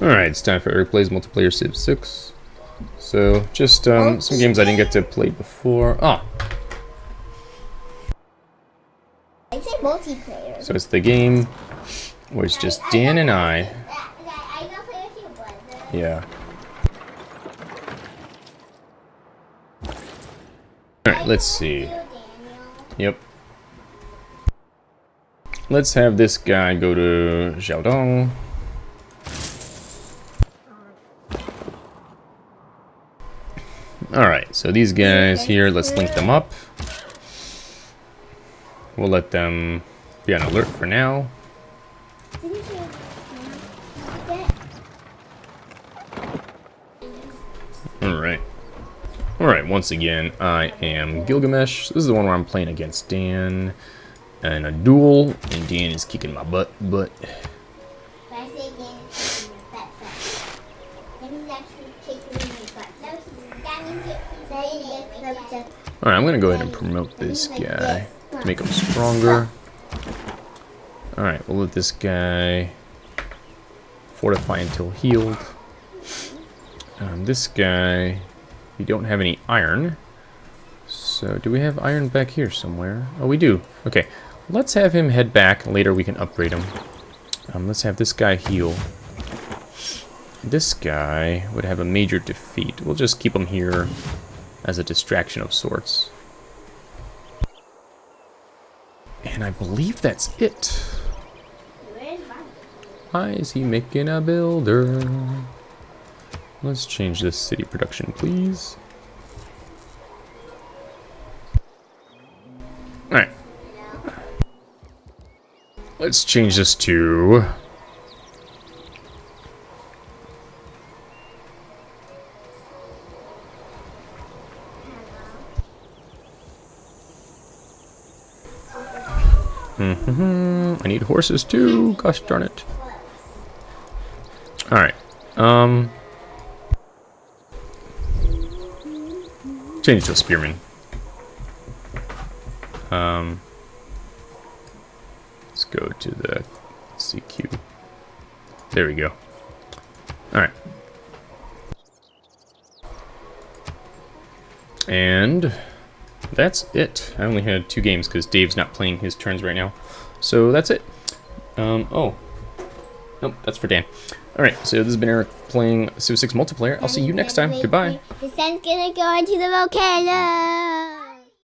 Alright, it's time for Eric Plays Multiplayer Civ 6. So, just um, some games I didn't get to play before. Ah, I say multiplayer. so it's the game where it's just Dan and I. I don't play with you, but Yeah. Alright, let's see. Yep. Let's have this guy go to Xiaodong. Alright, so these guys here, let's link them up. We'll let them be on alert for now. Alright. Alright, once again, I am Gilgamesh. This is the one where I'm playing against Dan in a duel, and Dan is kicking my butt, but Alright, I'm gonna go ahead and promote this guy to make him stronger. Alright, we'll let this guy fortify until healed. Um, this guy, we don't have any iron. So, do we have iron back here somewhere? Oh, we do. Okay, let's have him head back. Later we can upgrade him. Um, let's have this guy heal. This guy would have a major defeat. We'll just keep him here as a distraction of sorts. And I believe that's it. Why is he making a builder? Let's change this city production, please. Alright. Let's change this to... hmm I need horses too. Gosh darn it. Alright. Um... Change to a spearman. Um... Let's go to the CQ. There we go. Alright. And that's it. I only had two games because Dave's not playing his turns right now. So that's it. Um, oh. Nope, that's for Dan. Alright, so this has been Eric playing Civ 6 multiplayer. I'll see you next time. Goodbye. The sun's gonna go into the volcano.